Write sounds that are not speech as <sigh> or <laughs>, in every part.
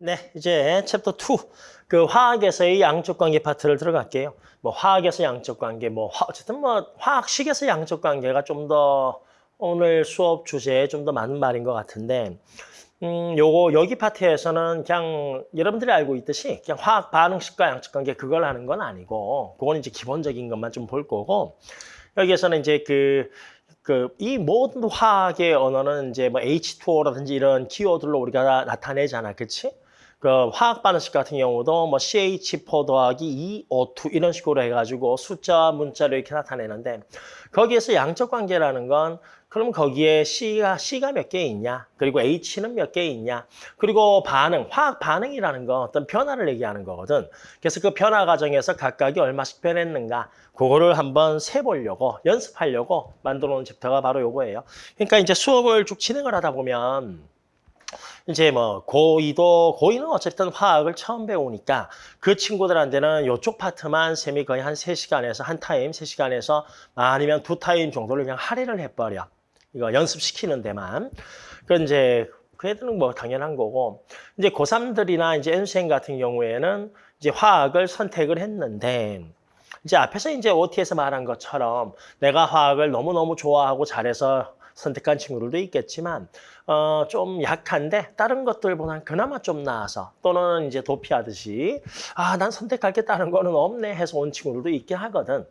네, 이제 챕터 2. 그 화학에서의 양적 관계 파트를 들어갈게요. 뭐 화학에서 양적 관계, 뭐 화, 어쨌든 뭐 화학식에서 양적 관계가 좀 더 오늘 수업 주제에 좀 더 맞는 말인 것 같은데 음, 요거 여기 파트에서는 그냥 여러분들이 알고 있듯이 그냥 화학 반응식과 양적 관계 그걸 하는 건 아니고 그건 이제 기본적인 것만 좀 볼 거고 여기에서는 이제 그 그이 모든 화학의 언어는 이제 뭐 H2O라든지 이런 키워드로 우리가 나타내잖아, 그렇지? 그 화학 반응식 같은 경우도 뭐 CH4 더하기 2O2 이런 식으로 해가지고 숫자 문자로 이렇게 나타내는데 거기에서 양적 관계라는 건 그럼 거기에 C가 C가 몇 개 있냐? 그리고 H는 몇 개 있냐? 그리고 반응 화학 반응이라는 건 어떤 변화를 얘기하는 거거든. 그래서 그 변화 과정에서 각각이 얼마씩 변했는가 그거를 한번 세보려고 연습하려고 만들어 놓은 챕터가 바로 요거예요. 그러니까 이제 수업을 쭉 진행을 하다 보면 이제 뭐 고2도 고2는 어쨌든 화학을 처음 배우니까 그 친구들한테는 이쪽 파트만 쌤이 거의 한 세시간에서한 타임, 세시간에서 아니면 두 타임 정도를 그냥 할애를 해버려. 이거 연습시키는 데만. 그 이제 그 애들은 뭐 당연한 거고 이제 고3들이나 이제 N수생 같은 경우에는 이제 화학을 선택을 했는데 이제 앞에서 이제 OT에서 말한 것처럼 내가 화학을 너무너무 좋아하고 잘해서 선택한 친구들도 있겠지만 어, 좀 약한데 다른 것들보다는 그나마 좀 나아서 또는 이제 도피하듯이 아, 난 선택할 게 다른 거는 없네 해서 온 친구들도 있긴 하거든.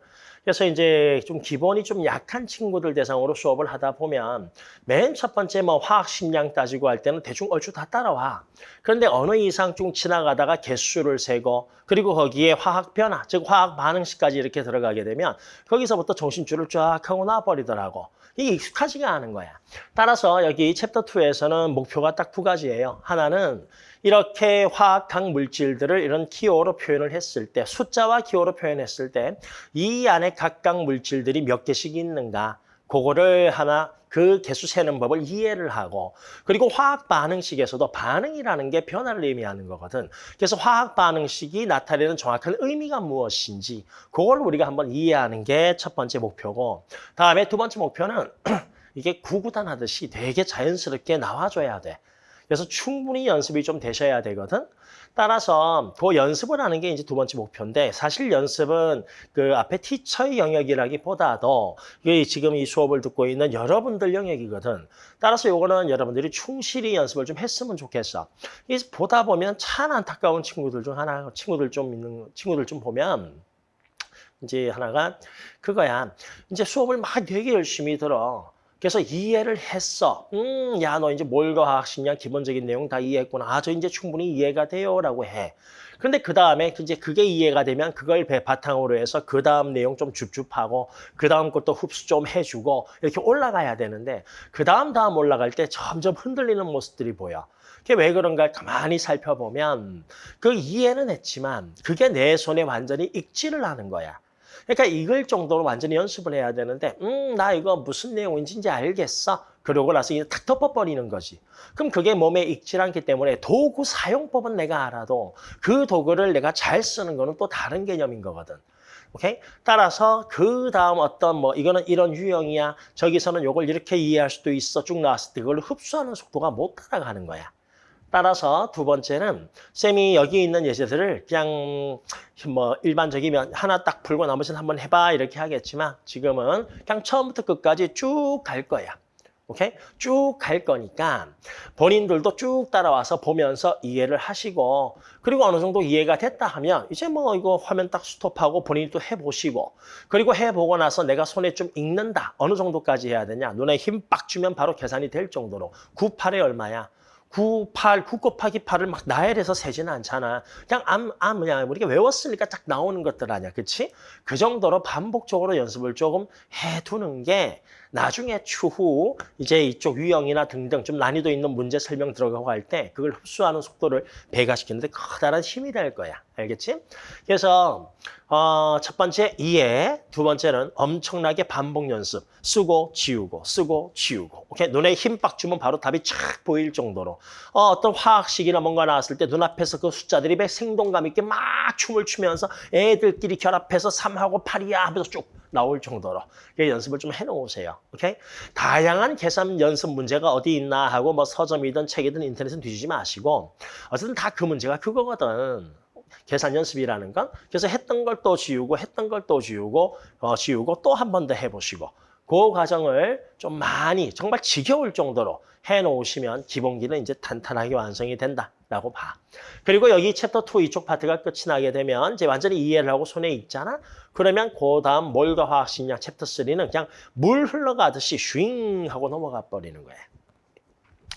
그래서 이제 좀 기본이 좀 약한 친구들 대상으로 수업을 하다 보면 맨 첫 번째 뭐 화학 식량 따지고 할 때는 대충 얼추 다 따라와. 그런데 어느 이상 좀 지나가다가 개수를 세고 그리고 거기에 화학 변화, 즉 화학 반응식까지 이렇게 들어가게 되면 거기서부터 정신줄을 쫙 하고 나와버리더라고. 이게 익숙하지가 않은 거야. 따라서 여기 챕터 2에서는 목표가 딱 두 가지예요. 하나는 이렇게 화학학 물질들을 이런 기호로 표현을 했을 때 숫자와 기호로 표현했을 때 이 안에 각각 물질들이 몇 개씩 있는가 그거를 하나 그 개수 세는 법을 이해를 하고 그리고 화학 반응식에서도 반응이라는 게 변화를 의미하는 거거든. 그래서 화학 반응식이 나타내는 정확한 의미가 무엇인지 그걸 우리가 한번 이해하는 게 첫 번째 목표고 다음에 두 번째 목표는 <clears throat> 이게 구구단 하듯이 되게 자연스럽게 나와줘야 돼. 그래서 충분히 연습이 좀 되셔야 되거든. 따라서 그 연습을 하는 게 이제 두 번째 목표인데 사실 연습은 그 앞에 티처의 영역이라기보다도 지금 이 수업을 듣고 있는 여러분들 영역이거든. 따라서 요거는 여러분들이 충실히 연습을 좀 했으면 좋겠어. 보다 보면 참 안타까운 친구들 중 하나, 친구들 좀 있는 친구들 좀 보면 이제 하나가 그거야. 이제 수업을 막 되게 열심히 들어. 그래서 이해를 했어. 음, 야, 너 이제 몰과학 식량 기본적인 내용 다 이해했구나. 아, 저 이제 충분히 이해가 돼요. 라고 해. 근데 그 다음에 이제 그게 이해가 되면 그걸 배 바탕으로 해서 그 다음 내용 좀 줍줍하고 그 다음 것도 흡수 좀 해주고 이렇게 올라가야 되는데 그 다음 다음 올라갈 때 점점 흔들리는 모습들이 보여. 그게 왜 그런가 가만히 살펴보면 그 이해는 했지만 그게 내 손에 완전히 익지를 하는 거야. 그러니까 이걸 정도로 완전히 연습을 해야 되는데 음, 나 이거 무슨 내용인지 알겠어. 그러고 나서 이제 탁 덮어버리는 거지. 그럼 그게 몸에 익질 않기 때문에 도구 사용법은 내가 알아도 그 도구를 내가 잘 쓰는 거는 또 다른 개념인 거거든. 오케이? 따라서 그 다음 어떤 뭐 이거는 이런 유형이야. 저기서는 요걸 이렇게 이해할 수도 있어. 쭉 나왔을 때 그걸 흡수하는 속도가 못 따라가는 거야. 따라서 두 번째는 쌤이 여기 있는 예제들을 그냥 뭐 일반적이면 하나 딱 풀고 나머지는 한번 해봐 이렇게 하겠지만 지금은 그냥 처음부터 끝까지 쭉 갈 거야. 오케이? 쭉 갈 거니까 본인들도 쭉 따라와서 보면서 이해를 하시고 그리고 어느 정도 이해가 됐다 하면 이제 뭐 이거 화면 딱 스톱하고 본인이 또 해보시고 그리고 해보고 나서 내가 손에 좀 익는다. 어느 정도까지 해야 되냐. 눈에 힘 빡 주면 바로 계산이 될 정도로 9, 8에 얼마야? 9, 8, 9 곱하기 8을 막 나열해서 세지는 않잖아. 그냥 암, 암, 그냥 우리가 외웠으니까 딱 나오는 것들 아니야. 그치? 그 정도로 반복적으로 연습을 조금 해두는 게 나중에 추후 이제 이쪽 유형이나 등등 좀 난이도 있는 문제 설명 들어가고 할 때 그걸 흡수하는 속도를 배가시키는데 커다란 힘이 될 거야. 알겠지? 그래서 어, 첫 번째 이해, 두 번째는 엄청나게 반복 연습. 쓰고 지우고 쓰고 지우고. 오케이? 눈에 힘 빡 주면 바로 답이 착 보일 정도로. 어, 어떤 화학식이나 뭔가 나왔을 때 눈앞에서 그 숫자들이 막 생동감 있게 막 춤을 추면서 애들끼리 결합해서 3하고 8이야 하면서 쭉 나올 정도로 그 연습을 좀 해놓으세요. 오케이? 다양한 계산 연습 문제가 어디 있나 하고 뭐 서점이든 책이든 인터넷은 뒤지지 마시고 어쨌든 다 그 문제가 그거거든. 계산 연습이라는 건 그래서 했던 걸 또 지우고 했던 걸 또 지우고 어, 지우고 또 한 번 더 해보시고 그 과정을 좀 많이 정말 지겨울 정도로 해놓으시면 기본기는 이제 탄탄하게 완성이 된다라고 봐. 그리고 여기 챕터 2 이쪽 파트가 끝이 나게 되면 이제 완전히 이해를 하고 손에 익잖아. 그러면 그 다음 몰과 화학식량 챕터 3는 그냥 물 흘러가듯이 쉥 하고 넘어가 버리는 거야.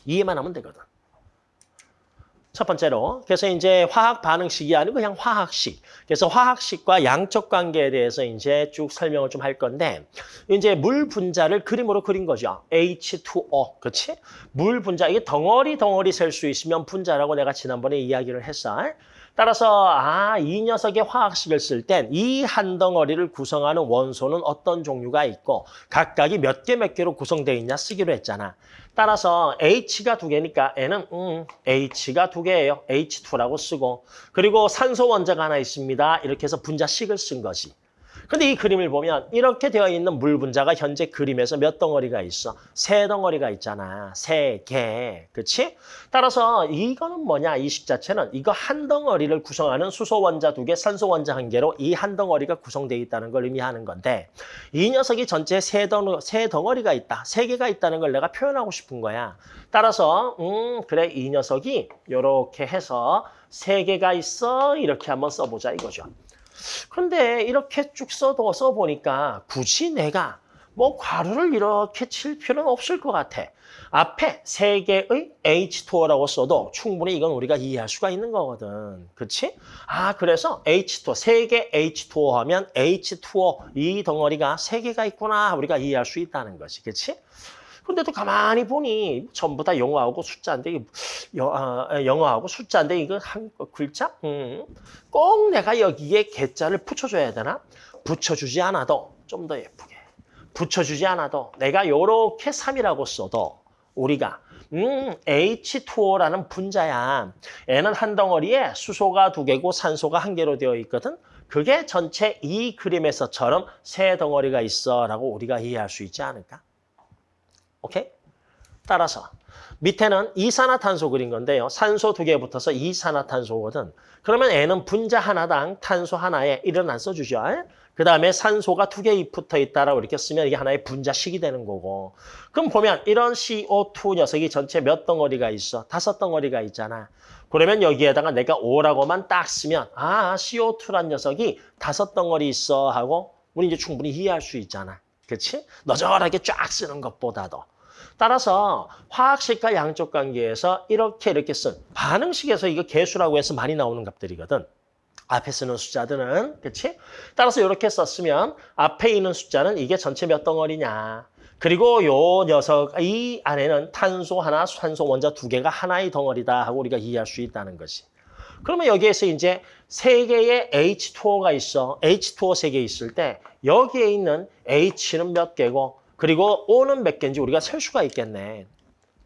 이해만 하면 되거든. 첫 번째로 그래서 이제 화학 반응식이 아니고 그냥 화학식. 그래서 화학식과 양적 관계에 대해서 이제 쭉 설명을 좀 할 건데 이제 물 분자를 그림으로 그린 거죠. H2O. 그렇지? 물 분자 이게 덩어리 덩어리 셀 수 있으면 분자라고 내가 지난번에 이야기를 했어. 따라서 아, 이 녀석의 화학식을 쓸 땐 이 한 덩어리를 구성하는 원소는 어떤 종류가 있고 각각이 몇 개 몇 개로 구성되어 있냐 쓰기로 했잖아. 따라서 H가 두 개니까 N은 음, H가 두 개예요. H2라고 쓰고 그리고 산소 원자가 하나 있습니다. 이렇게 해서 분자식을 쓴 거지. 근데 이 그림을 보면 이렇게 되어 있는 물 분자가 현재 그림에서 몇 덩어리가 있어? 세 덩어리가 있잖아. 세 개. 그렇지? 따라서 이거는 뭐냐? 이 식 자체는 이거 한 덩어리를 구성하는 수소 원자 두 개, 산소 원자 한 개로 이 한 덩어리가 구성되어 있다는 걸 의미하는 건데 이 녀석이 전체 세, 덩, 세 덩어리가 있다. 세 개가 있다는 걸 내가 표현하고 싶은 거야. 따라서 음 그래 이 녀석이 이렇게 해서 세 개가 있어. 이렇게 한번 써보자 이거죠. 그런데 이렇게 쭉 써도 써보니까 굳이 내가 뭐 괄호를 이렇게 칠 필요는 없을 것 같아. 앞에 세 개의 H2O라고 써도 충분히 이건 우리가 이해할 수가 있는 거거든. 그렇지? 아, 그래서 H2O, 세 개 H2O 하면 H2O 이 덩어리가 세 개가 있구나 우리가 이해할 수 있다는 거지. 그렇지? 근데 또 가만히 보니 전부 다 영어하고 숫자인데 여, 영어하고 숫자인데 이거 한 글자? 음. 꼭 내가 여기에 개자를 붙여줘야 되나? 붙여주지 않아도 좀 더 예쁘게 붙여주지 않아도 내가 요렇게 3이라고 써도 우리가 음, H2O라는 분자야. N은 한 덩어리에 수소가 두 개고 산소가 한 개로 되어 있거든. 그게 전체 이 그림에서처럼 세 덩어리가 있어라고 우리가 이해할 수 있지 않을까? 오케이? 따라서 밑에는 이산화탄소 그린 건데요. 산소 두 개 붙어서 이산화탄소거든. 그러면 N은 분자 하나당 탄소 하나에 1은 안 써주죠. 그 다음에 산소가 두 개 붙어 있다라고 이렇게 쓰면 이게 하나의 분자식이 되는 거고. 그럼 보면 이런 CO2 녀석이 전체 몇 덩어리가 있어? 다섯 덩어리가 있잖아. 그러면 여기에다가 내가 5라고만 딱 쓰면 아 CO2란 녀석이 다섯 덩어리 있어 하고 우리 이제 충분히 이해할 수 있잖아. 그렇지? 너절하게 쫙 쓰는 것보다도. 따라서 화학식과 양적 관계에서 이렇게 이렇게 쓴 반응식에서 이거 개수라고 해서 많이 나오는 값들이거든. 앞에 쓰는 숫자들은 그렇지? 따라서 이렇게 썼으면 앞에 있는 숫자는 이게 전체 몇 덩어리냐. 그리고 요 녀석 이 안에는 탄소 하나, 산소 원자 두 개가 하나의 덩어리다 하고 우리가 이해할 수 있다는 것이. 그러면 여기에서 이제 세 개의 H2O가 있어. H2O 세 개 있을 때 여기에 있는 H는 몇 개고 그리고 O는 몇 개인지 우리가 셀 수가 있겠네.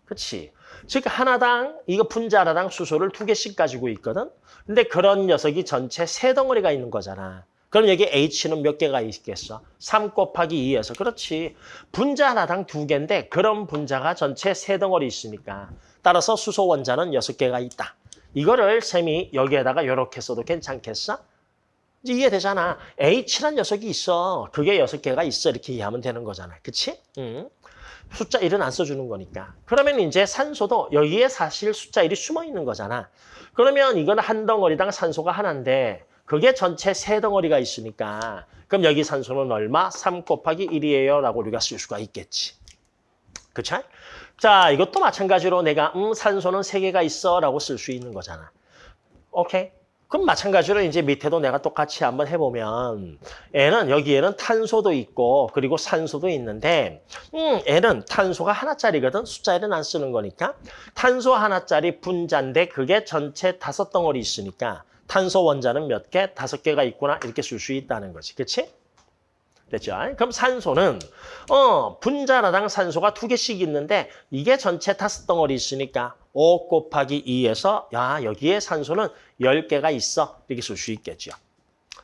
그렇지? 즉 하나당 이거 분자 하나당 수소를 두 개씩 가지고 있거든. 근데 그런 녀석이 전체 세 덩어리가 있는 거잖아. 그럼 여기 H는 몇 개가 있겠어? 3 곱하기 2에서. 그렇지. 분자 하나당 두 개인데 그런 분자가 전체 세 덩어리 있으니까. 따라서 수소 원자는 여섯 개가 있다. 이거를 쌤이 여기에다가 이렇게 써도 괜찮겠어? 이제 이해되잖아. H란 녀석이 있어. 그게 여섯 개가 있어. 이렇게 이해하면 되는 거잖아. 그치? 응. 숫자 1은 안 써주는 거니까. 그러면 이제 산소도 여기에 사실 숫자 1이 숨어 있는 거잖아. 그러면 이건 한 덩어리당 산소가 하나인데 그게 전체 세 덩어리가 있으니까 그럼 여기 산소는 얼마? 3 곱하기 1이에요 라고 우리가 쓸 수가 있겠지. 그쵸? 자, 이것도 마찬가지로 내가 음 산소는 세 개가 있어 라고 쓸 수 있는 거잖아. 오케이? 그럼 마찬가지로 이제 밑에도 내가 똑같이 한번 해보면 N은 여기에는 탄소도 있고 그리고 산소도 있는데 음, N은 탄소가 하나짜리거든 숫자 1은 안 쓰는 거니까 탄소 하나짜리 분자인데 그게 전체 다섯 덩어리 있으니까 탄소 원자는 몇 개? 다섯 개가 있구나 이렇게 쓸 수 있다는 거지 그치? 됐죠? 그럼 산소는 어 분자라당 산소가 두 개씩 있는데 이게 전체 다섯 덩어리 있으니까 5 곱하기 2에서 야 여기에 산소는 10개가 있어. 이렇게 쓸 수 있겠죠.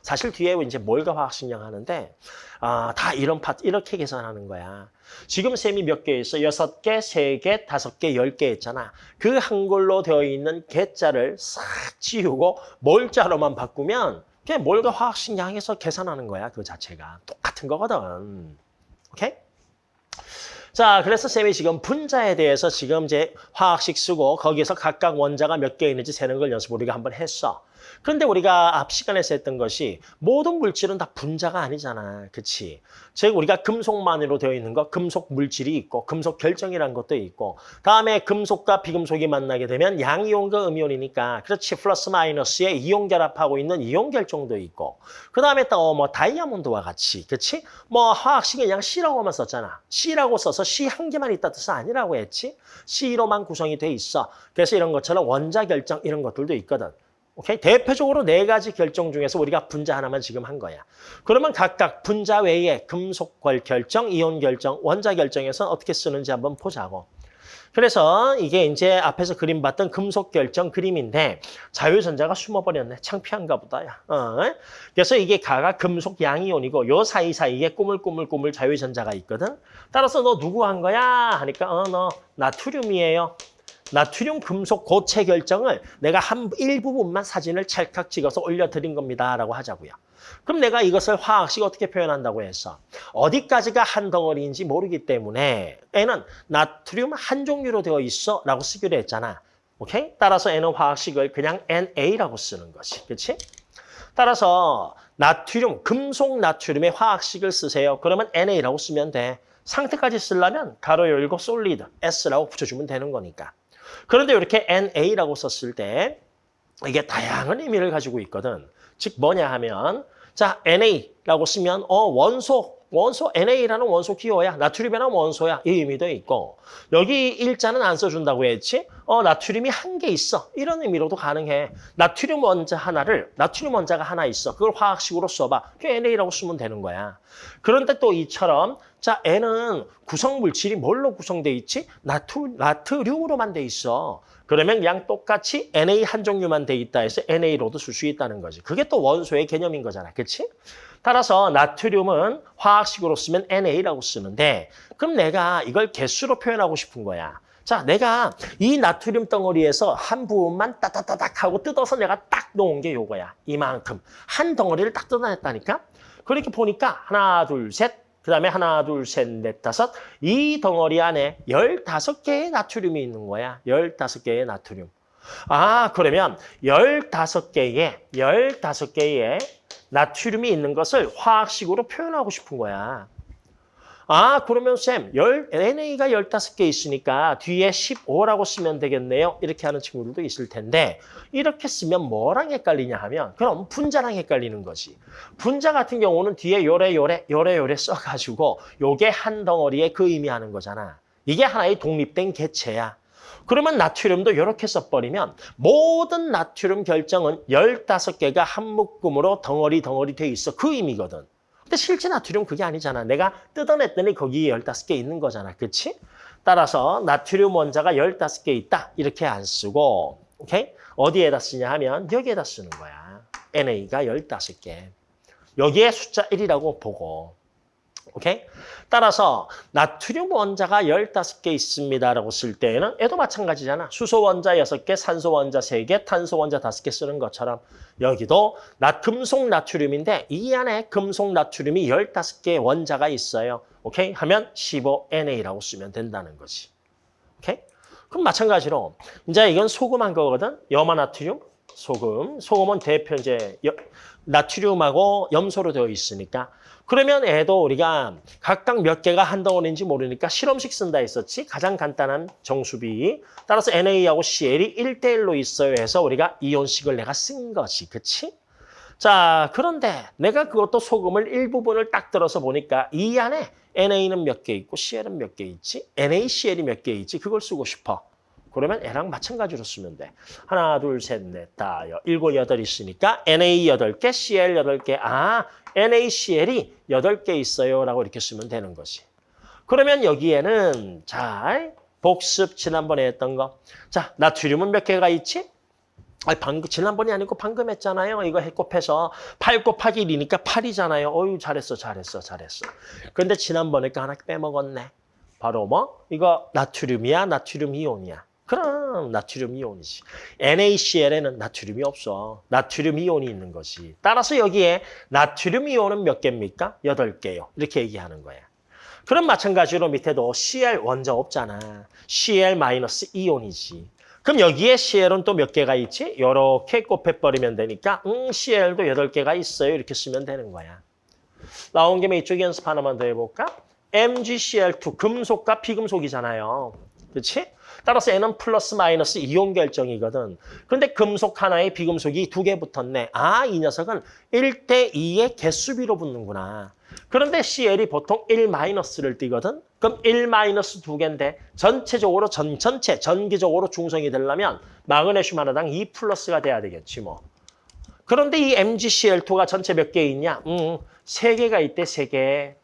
사실 뒤에 이제 몰과 화학식량 하는데 아, 다 이런 파트 이렇게 계산하는 거야. 지금 셈이 몇 개 있어? 여섯 개, 세 개, 다섯 개, 열개 있잖아. 그 한글로 되어 있는 개자를 싹 지우고 몰자로만 바꾸면 그냥 몰과 화학식량해서 계산하는 거야. 그 자체가 똑같은 거거든. 오케이? 자, 그래서 쌤이 지금 분자에 대해서 지금 이제 화학식 쓰고 거기에서 각각 원자가 몇 개 있는지 세는 걸 연습 우리가 한번 했어. 그런데 우리가 앞 시간에서 했던 것이 모든 물질은 다 분자가 아니잖아. 그치? 즉 우리가 금속만으로 되어 있는 거 금속 물질이 있고 금속 결정이라는 것도 있고 다음에 금속과 비금속이 만나게 되면 양이온과 음이온이니까 그렇지 플러스 마이너스에 이온 결합하고 있는 이온 결정도 있고 그 다음에 또뭐 다이아몬드와 같이 그치? 뭐 화학식은 그냥 C라고만 썼잖아. C라고 써서 C 한 개만 있다 뜻은 아니라고 했지? C로만 구성이 돼 있어. 그래서 이런 것처럼 원자 결정 이런 것들도 있거든. 오케이? 대표적으로 네 가지 결정 중에서 우리가 분자 하나만 지금 한 거야. 그러면 각각 분자 외에 금속 결정, 이온 결정, 원자 결정에서 어떻게 쓰는지 한번 보자고. 그래서 이게 이제 앞에서 그림 봤던 금속 결정 그림인데 자유전자가 숨어버렸네. 창피한가 보다. 야. 어. 그래서 이게 가가 금속 양이온이고 요 사이사이에 꾸물꾸물꾸물 자유전자가 있거든. 따라서 너 누구 한 거야? 하니까 어 너 나트륨이에요. 나트륨 금속 고체 결정을 내가 한 일부분만 사진을 찰칵 찍어서 올려드린 겁니다라고 하자고요. 그럼 내가 이것을 화학식 어떻게 표현한다고 했어? 어디까지가 한 덩어리인지 모르기 때문에 N은 나트륨 한 종류로 되어 있어 라고 쓰기로 했잖아. 오케이? 따라서 N은 화학식을 그냥 NA라고 쓰는 거지. 그렇지? 따라서 나트륨, 금속 나트륨의 화학식을 쓰세요. 그러면 NA라고 쓰면 돼. 상태까지 쓰려면 가로 열고 솔리드 S라고 붙여주면 되는 거니까. 그런데 이렇게 NA라고 썼을 때 이게 다양한 의미를 가지고 있거든. 즉 뭐냐 하면 자 NA라고 쓰면 어 원소 원소 NA라는 원소 기호야. 나트륨이라는 원소야. 이 의미도 있고 여기 일자는 안 써준다고 했지. 어 나트륨이 한 개 있어. 이런 의미로도 가능해. 나트륨 원자 하나를 나트륨 원자가 하나 있어. 그걸 화학식으로 써봐. 그 NA라고 쓰면 되는 거야. 그런데 또 이처럼 자 N은 구성 물질이 뭘로 구성돼 있지? 나트, 나트륨으로만 돼 있어. 그러면 그냥 똑같이 NA 한 종류만 돼 있다 해서 NA로도 쓸 수 있다는 거지. 그게 또 원소의 개념인 거잖아. 그렇지? 따라서 나트륨은 화학식으로 쓰면 NA라고 쓰는데 그럼 내가 이걸 개수로 표현하고 싶은 거야. 자, 내가 이 나트륨 덩어리에서 한 부분만 따따따닥 하고 뜯어서 내가 딱 놓은 게 요거야. 이만큼. 한 덩어리를 딱 뜯어냈다니까? 그렇게 보니까 하나, 둘, 셋, 그 다음에 하나, 둘, 셋, 넷, 다섯. 이 덩어리 안에 열다섯 개의 나트륨이 있는 거야. 열다섯 개의 나트륨. 아, 그러면 열다섯 개의, 열다섯 개의 나트륨이 있는 것을 화학식으로 표현하고 싶은 거야. 아, 그러면 쌤, 열, NA가 15개 있으니까 뒤에 15라고 쓰면 되겠네요. 이렇게 하는 친구들도 있을 텐데 이렇게 쓰면 뭐랑 헷갈리냐 하면 그럼 분자랑 헷갈리는 거지. 분자 같은 경우는 뒤에 요래 요래 요래 요래 써가지고 요게 한 덩어리에 그 의미하는 거잖아. 이게 하나의 독립된 개체야. 그러면 나트륨도 이렇게 써버리면 모든 나트륨 결정은 15개가 한 묶음으로 덩어리 덩어리 돼 있어. 그 의미거든. 근데 실제 나트륨 그게 아니잖아. 내가 뜯어냈더니 거기에 15개 있는 거잖아. 그렇지? 따라서 나트륨 원자가 15개 있다. 이렇게 안 쓰고 오케이? 어디에다 쓰냐 하면 여기에다 쓰는 거야. NA가 15개. 여기에 숫자 1이라고 보고 오케이? 따라서 나트륨 원자가 15개 있습니다라고 쓸 때에는 얘도 마찬가지잖아. 수소 원자 6개, 산소 원자 3개, 탄소 원자 5개 쓰는 것처럼 여기도 나 금속 나트륨인데 이 안에 금속 나트륨이 15개의 원자가 있어요. 오케이? 하면 15NA라고 쓰면 된다는 거지. 오케이? 그럼 마찬가지로 이제 이건 소금한 거거든. 염화 나트륨, 소금. 소금은 대표 이제 나트륨하고 염소로 되어 있으니까 그러면 애도 우리가 각각 몇 개가 한 덩어리인지 모르니까 실험식 쓴다 했었지. 가장 간단한 정수비. 따라서 NA하고 CL이 1대1로 있어요 해서 우리가 이온식을 내가 쓴 거지. 그치? 자, 그런데 내가 그것도 소금을 일부분을 딱 들어서 보니까 이 안에 NA는 몇 개 있고 CL은 몇 개 있지? NaCl이 몇 개 있지? 그걸 쓰고 싶어. 그러면 N랑 마찬가지로 쓰면 돼. 하나, 둘, 셋, 넷, 다, 일곱, 여덟 있으니까 NA 여덟 개, CL 여덟 개. 아, NaCl이 여덟 개 있어요. 라고 이렇게 쓰면 되는 거지. 그러면 여기에는 자, 복습 지난번에 했던 거. 자, 나트륨은 몇 개가 있지? 아니, 방금, 지난번이 아니고 방금 했잖아요. 이거 해 곱해서 8 곱하기 1이니까 8이잖아요. 어유 잘했어, 잘했어, 잘했어. 그런데 지난번에 거 하나 빼먹었네. 바로 뭐? 이거 나트륨이야, 나트륨 이온이야. 그럼 나트륨 이온이지. NaCl에는 나트륨이 없어. 나트륨 이온이 있는 거지. 따라서 여기에 나트륨 이온은 몇 개입니까? 8개요. 이렇게 얘기하는 거야. 그럼 마찬가지로 밑에도 Cl 원자 없잖아. Cl 마이너스 이온이지. 그럼 여기에 Cl은 또 몇 개가 있지? 이렇게 곱해버리면 되니까 음, Cl도 8개가 있어요. 이렇게 쓰면 되는 거야. 나온 김에 이쪽 연습 하나만 더 해볼까? MgCl2, 금속과 비금속이잖아요. 그렇지? 따라서 N은 플러스 마이너스 이온 결정이거든. 그런데 금속 하나에 비금속이 두 개 붙었네. 아, 이 녀석은 1대 2의 개수비로 붙는구나. 그런데 CL이 보통 1 마이너스를 띠거든. 그럼 1 마이너스 두 개인데 전체적으로 전 전체 전기적으로 중성이 되려면 마그네슘 하나당 2 플러스가 돼야 되겠지 뭐. 그런데 이 MgCl2가 전체 몇 개 있냐? 음, 세 개가 있대, 세 개.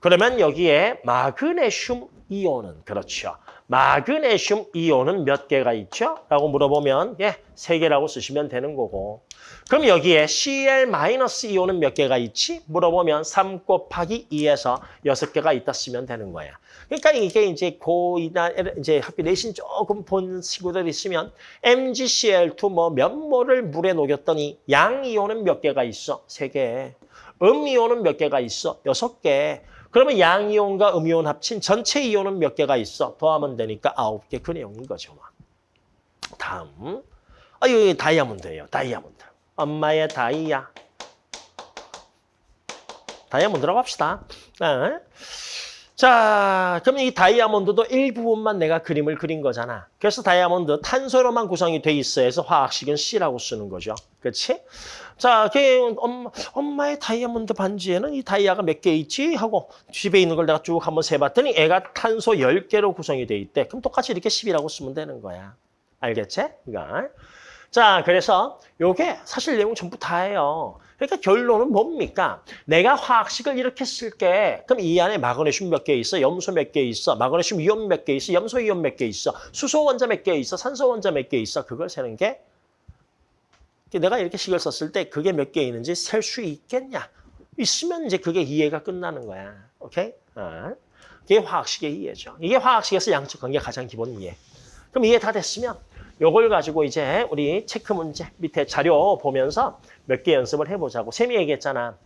그러면 여기에 마그네슘 이온은 그렇죠. 마그네슘 이온은 몇 개가 있죠? 라고 물어보면 예, 세 개라고 쓰시면 되는 거고. 그럼 여기에 Cl-이온은 몇 개가 있지? 물어보면 3 곱하기 2에서 6개가 있다 쓰면 되는 거야. 그러니까 이게 이제 고이나 이제 학교 내신 조금 본 친구들 있으면 MgCl2 뭐 몇 모를 물에 녹였더니 양이온은 몇 개가 있어? 세 개. 음이온은 몇 개가 있어? 여섯 개. 그러면 양이온과 음이온 합친 전체 이온은 몇 개가 있어? 더하면 되니까 아홉 개 그 내용인 거죠. 뭐. 다음. 아, 여기 다이아몬드예요. 다이아몬드. 엄마의 다이아. 다이아몬드라고 합시다. 네. 자, 그럼 이 다이아몬드도 일부분만 내가 그림을 그린 거잖아. 그래서 다이아몬드 탄소로만 구성이 돼 있어 해서 화학식은 C라고 쓰는 거죠. 그렇지? 자, 그 엄마, 엄마의 다이아몬드 반지에는 이 다이아가 몇 개 있지? 하고 집에 있는 걸 내가 쭉 한번 세봤더니 애가 탄소 10개로 구성이 돼 있대. 그럼 똑같이 이렇게 10이라고 쓰면 되는 거야. 알겠지? 이거. 자, 그래서 요게 사실 내용 전부 다예요. 그러니까 결론은 뭡니까? 내가 화학식을 이렇게 쓸게. 그럼 이 안에 마그네슘 몇 개 있어? 염소 몇 개 있어? 마그네슘 이온 몇 개 있어? 염소 이온 몇 개 있어? 수소 원자 몇 개 있어? 산소 원자 몇 개 있어? 그걸 세는 게 내가 이렇게 식을 썼을 때 그게 몇 개 있는지 셀 수 있겠냐? 있으면 이제 그게 이해가 끝나는 거야. 오케이? 어. 이게 화학식의 이해죠. 이게 화학식에서 양적 관계 가장 기본 이해. 그럼 이해 다 됐으면 요걸 가지고 이제 우리 체크 문제 밑에 자료 보면서 몇 개 연습을 해보자고. 쌤이 얘기했잖아.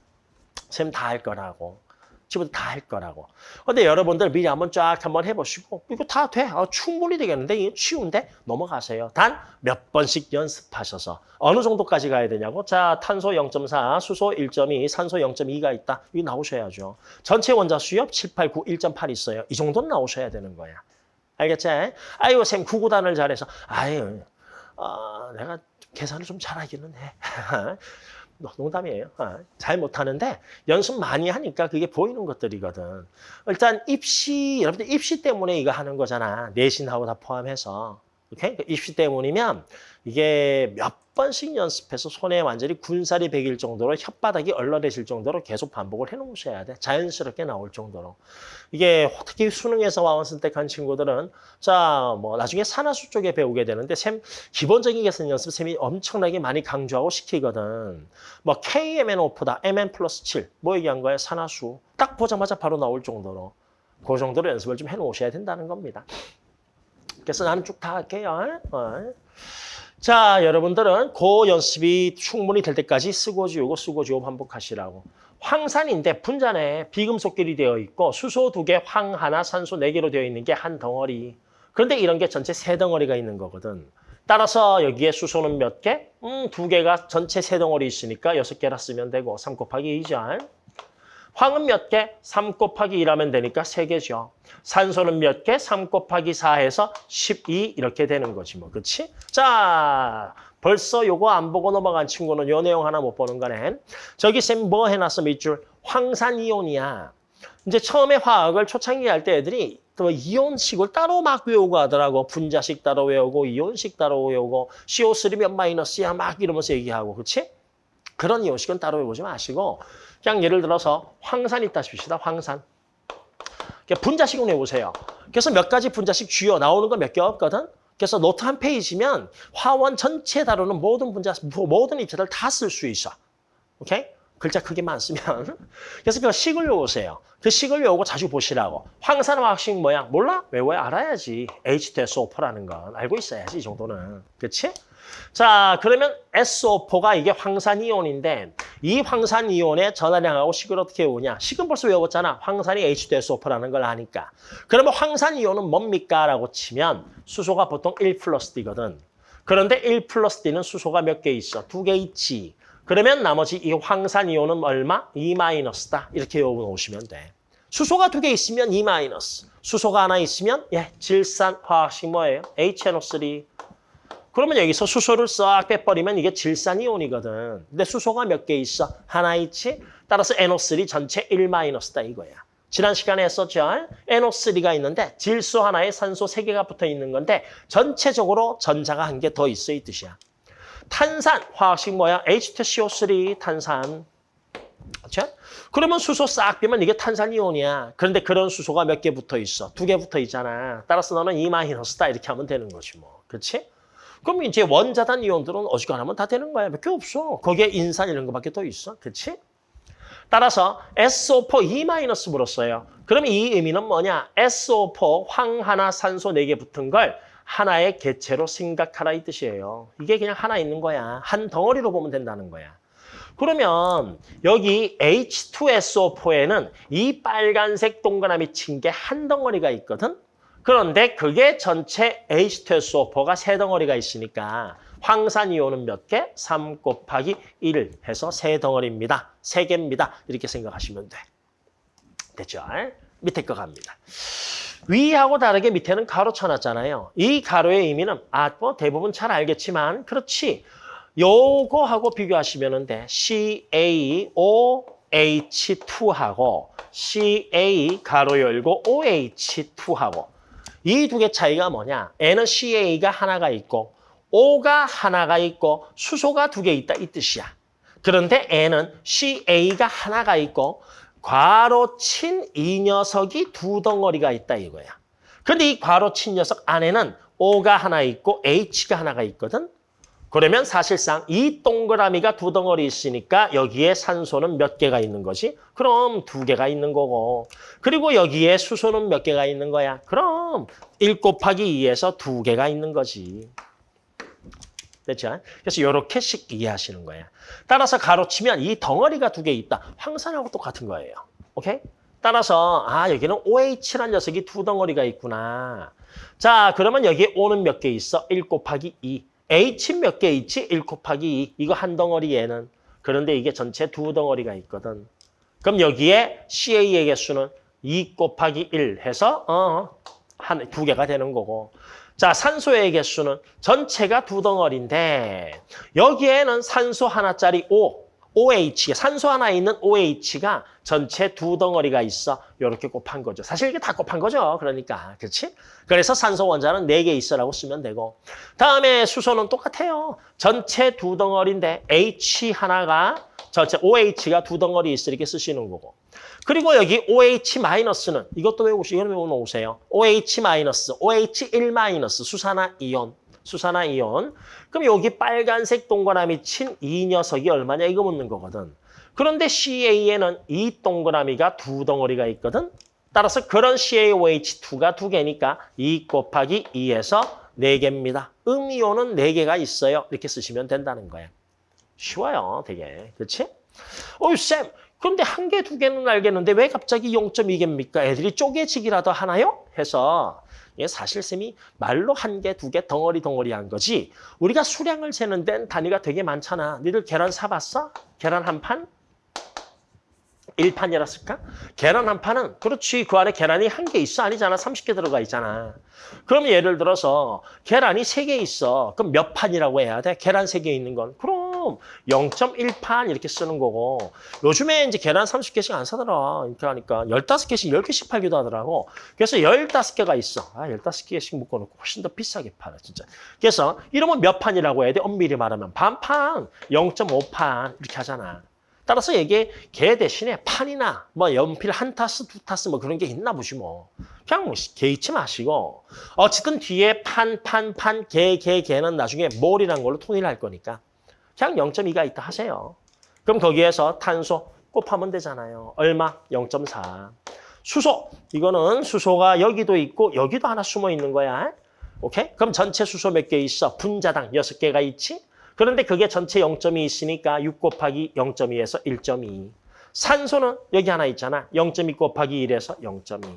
쌤 다 할 거라고. 지금부터 다할 거라고. 근데 여러분들 미리 한번 쫙 한번 해보시고 이거 다 돼. 아, 충분히 되겠는데 이거 쉬운데 넘어가세요. 단 몇 번씩 연습하셔서 어느 정도까지 가야 되냐고. 자, 탄소 0.4, 수소 1.2, 산소 0.2가 있다. 이거 나오셔야죠. 전체 원자 수엽 7, 8, 9, 1.8 있어요. 이 정도는 나오셔야 되는 거야. 알겠지? 아이고 쌤 구구단을 잘해서 아유 어, 내가 계산을 좀 잘하기는 해. <laughs> 농담이에요. 어, 잘 못하는데 연습 많이 하니까 그게 보이는 것들이거든. 일단 입시, 여러분들 입시 때문에 이거 하는 거잖아. 내신하고 다 포함해서. 오케이? 입시 때문이면 이게 몇 번씩 연습해서 손에 완전히 군살이 배길 정도로 혓바닥이 얼얼해질 정도로 계속 반복을 해놓으셔야 돼. 자연스럽게 나올 정도로. 이게 특히 수능에서 와원 선택한 친구들은 자, 뭐 나중에 산화수 쪽에 배우게 되는데 샘 기본적인 계산 연습 샘이 엄청나게 많이 강조하고 시키거든. 뭐 KMNO프다, MN 플러스 7. 뭐 얘기한 거예요? 산화수. 딱 보자마자 바로 나올 정도로. 그 정도로 연습을 좀 해놓으셔야 된다는 겁니다. 그래서 나는 쭉 다 할게요. 어. 자, 여러분들은 그 연습이 충분히 될 때까지 쓰고 지우고 쓰고 지우고 반복하시라고. 황산인데 분자에 비금속끼리 되어 있고 수소 두 개, 황 하나, 산소 네 개로 되어 있는 게 한 덩어리. 그런데 이런 게 전체 세 덩어리가 있는 거거든. 따라서 여기에 수소는 몇 개? 음, 두 개가 전체 세 덩어리 있으니까 여섯 개라 쓰면 되고 3 곱하기 2죠. 황은 몇 개? 3 곱하기 2라면 되니까 3개죠. 산소는 몇 개? 3 곱하기 4 해서 12 이렇게 되는 거지 뭐. 그렇지? 자, 벌써 요거 안 보고 넘어간 친구는 요 내용 하나 못 보는 거네. 저기 쌤 뭐 해놨어 밑줄? 황산이온이야. 이제 처음에 화학을 초창기 할 때 애들이 또 이온식을 따로 막 외우고 하더라고. 분자식 따로 외우고 이온식 따로 외우고 CO3 몇 마이너스야 막 이러면서 얘기하고. 그렇지? 그런 이온식은 따로 외우지 마시고 그냥 예를 들어서 황산 있다 칩시다. 황산. 분자식을 내보세요. 그래서 몇 가지 분자식 쥐어 나오는 거 몇 개 없거든. 그래서 노트 한 페이지면 화원 전체 다루는 모든 분자, 모든 입자들 다 쓸 수 있어. 오케이? 글자 크기만 쓰면. <laughs> 그래서 그 식을 외우세요. 그 식을 외우고 자주 보시라고. 황산 화학식 뭐야? 몰라? 외워야 알아야지. H2SO4라는 건 알고 있어야지 이 정도는. 그렇지? 자, 그러면 SO4가 이게 황산 이온인데 이 황산 이온의 전하량하고 식을 어떻게 외우냐? 식은 벌써 외웠잖아. 황산이 H2SO4라는 걸 아니까. 그러면 황산 이온은 뭡니까? 라고 치면 수소가 보통 1 플러스 D거든. 그런데 1 플러스 D는 수소가 몇 개 있어? 두 개 있지. 그러면 나머지 이 황산 이온은 얼마? 2 마이너스다. 이렇게 외워놓으시면 돼. 수소가 두 개 있으면 2 마이너스. 수소가 하나 있으면 예, 질산 화학식 뭐예요? HNO3. 그러면 여기서 수소를 싹 빼버리면 이게 질산이온이거든. 근데 수소가 몇 개 있어? 하나 있지? 따라서 NO3 전체 1-다 이거야. 지난 시간에 했었죠? NO3가 있는데 질소 하나에 산소 세개가 붙어 있는 건데 전체적으로 전자가 한 개 더 있어 이 뜻이야. 탄산, 화학식 뭐야? H2CO3 탄산. 그렇죠? 그러면 수소 싹 빼면 이게 탄산이온이야. 그런데 그런 수소가 몇 개 붙어 있어? 두 개 붙어 있잖아. 따라서 너는 2 마이너스다 이렇게 하면 되는 거지 뭐. 그렇지? 그럼 이제 원자단 이온들은 어지간하면 다 되는 거야. 몇 개 없어. 거기에 인산 이런 거밖에 더 있어. 그렇지? 따라서 SO4 2 마이너스 물었어요. 그럼 이 의미는 뭐냐? SO4 황 하나 산소 네 개 붙은 걸 하나의 개체로 생각하라 이 뜻이에요. 이게 그냥 하나 있는 거야. 한 덩어리로 보면 된다는 거야. 그러면 여기 H2SO4에는 이 빨간색 동그라미 친 게 한 덩어리가 있거든. 그런데 그게 전체 H2SO4가 세 덩어리가 있으니까 황산이온은 몇 개? 3 곱하기 1 해서 세 덩어리입니다. 세 개입니다. 이렇게 생각하시면 돼. 됐죠? 밑에 거 갑니다. 위하고 다르게 밑에는 가로 쳐놨잖아요. 이 가로의 의미는 아, 뭐 대부분 잘 알겠지만 그렇지. 요거하고 비교하시면 돼. CaOH2하고 CA 가로 열고 OH2하고 이 두 개 차이가 뭐냐? N은 CA가 하나가 있고 O가 하나가 있고 수소가 두 개 있다 이 뜻이야. 그런데 N은 CA가 하나가 있고 괄호 친이 녀석이 두 덩어리가 있다 이거야. 근데 이 괄호 친 녀석 안에는 O가 하나 있고 H가 하나가 있거든. 그러면 사실상 이 동그라미가 두 덩어리 있으니까 여기에 산소는 몇 개가 있는 거지? 그럼 두 개가 있는 거고. 그리고 여기에 수소는 몇 개가 있는 거야? 그럼 1 곱하기 2에서 두 개가 있는 거지. 됐죠? 그래서 이렇게씩 이해하시는 거예요. 따라서 가로치면 이 덩어리가 두 개 있다. 황산하고 똑같은 거예요. 오케이? 따라서 아 여기는 OH라는 녀석이 두 덩어리가 있구나. 자 그러면 여기에 O는 몇 개 있어? 1 곱하기 2. H 몇개 있지? 1 곱하기 2. 이거 한 덩어리 얘는. 그런데 이게 전체 두 덩어리가 있거든. 그럼 여기에 CA의 개수는 2 곱하기 1 해서 어, 한, 두 개가 되는 거고. 자, 산소의 개수는 전체가 두 덩어리인데 여기에는 산소 하나짜리 O, OH, 산소 하나 있는 OH가 전체 두 덩어리가 있어. 이렇게 곱한 거죠. 사실 이게 다 곱한 거죠. 그러니까. 그렇지? 그래서 산소 원자는 네 개 있어라고 쓰면 되고. 다음에 수소는 똑같아요. 전체 두 덩어리인데 H 하나가 전체 OH가 두 덩어리 있어 이렇게 쓰시는 거고. 그리고 여기 OH-는 이것도 외우시, 이건 외워놓으세요. OH-, OH1- 수산화 이온. 수산화 이온. 그럼 여기 빨간색 동그라미 친 이 녀석이 얼마냐 이거 묻는 거거든. 그런데 CA에는 이 동그라미가 두 덩어리가 있거든. 따라서 그런 CaOH2가 두 개니까 2 곱하기 2에서 4개입니다. 음이온은 4개가 있어요. 이렇게 쓰시면 된다는 거예요. 쉬워요, 되게. 그렇지? 어이, 쌤, 그런데 한 개, 두 개는 알겠는데 왜 갑자기 0.2개입니까? 애들이 쪼개지기라도 하나요? 해서 예, 사실 쌤이 말로 한 개, 두 개 덩어리 덩어리 한 거지 우리가 수량을 재는 데는 단위가 되게 많잖아. 니들 계란 사봤어? 계란 한 판? 일판이었을까? 계란 한 판은 그렇지 그 안에 계란이 한 개 있어? 아니잖아. 30개 들어가 있잖아. 그럼 예를 들어서 계란이 세 개 있어. 그럼 몇 판이라고 해야 돼? 계란 세 개 있는 건? 그럼 0.1판 이렇게 쓰는 거고. 요즘에 이제 계란 30개씩 안 사더라. 하니까 15개씩 10개씩 팔기도 하더라고. 그래서 15개가 있어. 아 15개씩 묶어놓고 훨씬 더 비싸게 팔아 진짜. 그래서 이러면 몇 판이라고 해야 돼? 엄밀히 말하면 반판 0.5판 이렇게 하잖아 따라서 이게 개 대신에 판이나 뭐 연필 한 타스, 두 타스 뭐 그런 게 있나 보시 뭐. 그냥 뭐 개의치 마시고 어쨌든 뒤에 판, 판, 판, 개, 개, 개는 나중에 몰이란 걸로 통일할 거니까 그냥 0.2가 있다 하세요. 그럼 거기에서 탄소 곱하면 되잖아요. 얼마? 0.4. 수소. 이거는 수소가 여기도 있고 여기도 하나 숨어 있는 거야. 오케이? 그럼 전체 수소 몇 개 있어? 분자당 6개가 있지? 그런데 그게 전체 0.2 있으니까 6 곱하기 0.2에서 1.2. 산소는 여기 하나 있잖아. 0.2 곱하기 1에서 0.2.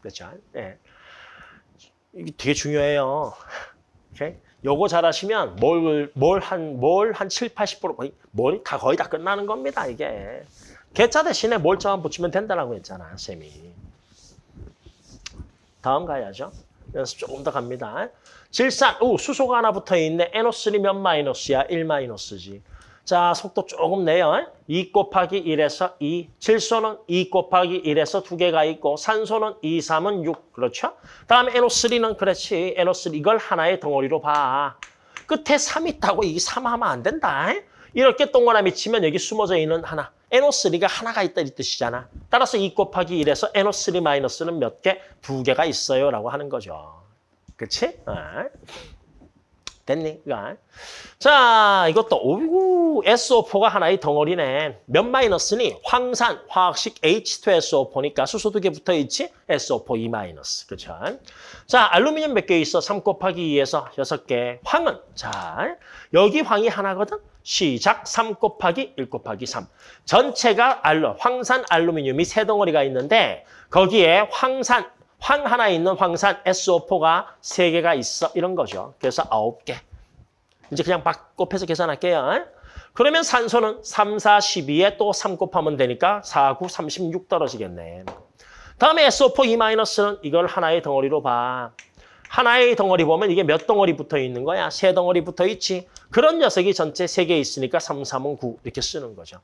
그렇죠? 네. 이게 되게 중요해요. 오케이? 요거 잘하시면 뭘, 뭘 한, 뭘 한 7, 80% 거의, 뭘 다 거의 다 끝나는 겁니다, 이게. 개차 대신에 몰자만 붙이면 된다라고 했잖아, 쌤이. 다음 가야죠. 연습 조금 더 갑니다. 질산, 오, 수소가 하나 붙어 있네. NO3 몇 마이너스야? 1 마이너스지. 자, 속도 조금 내요. 2 곱하기 1에서 2. 질소는 2 곱하기 1에서 2개가 있고 산소는 2, 3은 6. 그렇죠? 다음에 NO3는 그렇지. NO3 이걸 하나의 덩어리로 봐. 끝에 3 있다고 이3 하면 안 된다. 이렇게 동그라미 치면 여기 숨어져 있는 하나. NO3가 하나가 있다 이 뜻이잖아. 따라서 2 곱하기 1에서 NO3 마이너스는 몇 개? 두 개가 있어요 라고 하는 거죠. 그치? 어. 됐니? 이거. 자, 이것도 오이구 SO4가 하나의 덩어리네. 몇 마이너스니? 황산, 화학식 H2SO4니까 수소 두 개 붙어 있지? SO4 2 마이너스. 그렇죠? 자, 알루미늄 몇 개 있어? 3 곱하기 2에서 6개. 황은 자, 여기 황이 하나거든. 시작 3 곱하기 1 곱하기 3. 전체가 알루, 황산 알루미늄이 세 덩어리가 있는데 거기에 황산 황 하나 있는 황산 SO4가 세개가 있어. 이런 거죠. 그래서 아홉 개 이제 그냥 막 곱해서 계산할게요. 그러면 산소는 3, 4, 12에 또 3 곱하면 되니까 4, 9, 36 떨어지겠네. 다음에 SO4 2-는 이걸 하나의 덩어리로 봐. 하나의 덩어리 보면 이게 몇 덩어리 붙어 있는 거야? 세 덩어리 붙어 있지. 그런 녀석이 전체 세 개 있으니까 3, 3은 9 이렇게 쓰는 거죠.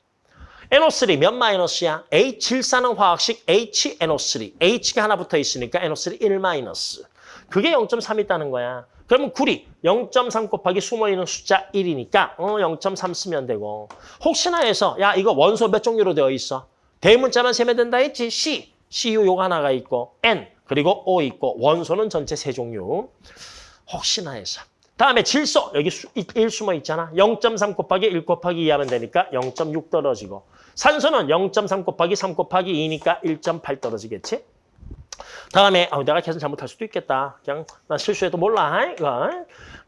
NO3 몇 마이너스야? H74는 화학식 HNO3. H가 하나 붙어 있으니까 NO3 1 마이너스. 그게 0.3 있다는 거야. 그러면 구리 0.3 곱하기 숨어있는 숫자 1이니까 어 0.3 쓰면 되고 혹시나 해서 야 이거 원소 몇 종류로 되어 있어? 대문자만 세면 된다 했지? C, CU 요거 하나가 있고 N 그리고 O 있고 원소는 전체 세 종류 혹시나 해서 다음에 질소 여기 수, 1 숨어 있잖아 0.3 곱하기 1 곱하기 2 하면 되니까 0.6 떨어지고 산소는 0.3 곱하기 3 곱하기 2니까 1.8 떨어지겠지? 다음에 어, 내가 계산 잘못할 수도 있겠다. 그냥 난 실수해도 몰라. 이거.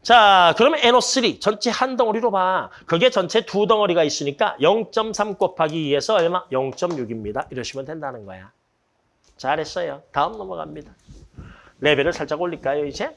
자, 그러면 NO3 전체 한 덩어리로 봐. 그게 전체 두 덩어리가 있으니까 0.3 곱하기 2에서 얼마? 0.6입니다. 이러시면 된다는 거야. 잘했어요. 다음 넘어갑니다. 레벨을 살짝 올릴까요, 이제?